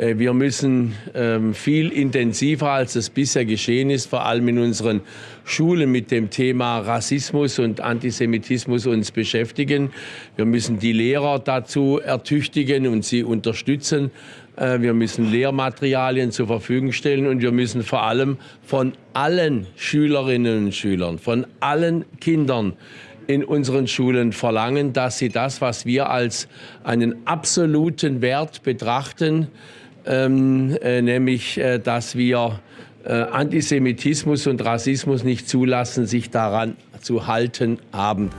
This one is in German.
Äh, wir müssen ähm, viel intensiver, als es bisher geschehen ist, vor allem in unseren Schulen mit dem Thema Rassismus und Antisemitismus uns beschäftigen. Wir müssen die Lehrer dazu ertüchtigen und sie unterstützen. Äh, wir müssen Lehrmaterialien zur Verfügung stellen und wir müssen vor allem von allen Schülerinnen und Schülern, von allen Kindern in unseren Schulen verlangen, dass sie das, was wir als einen absoluten Wert betrachten, ähm, äh, nämlich äh, dass wir äh, Antisemitismus und Rassismus nicht zulassen, sich daran zu halten haben.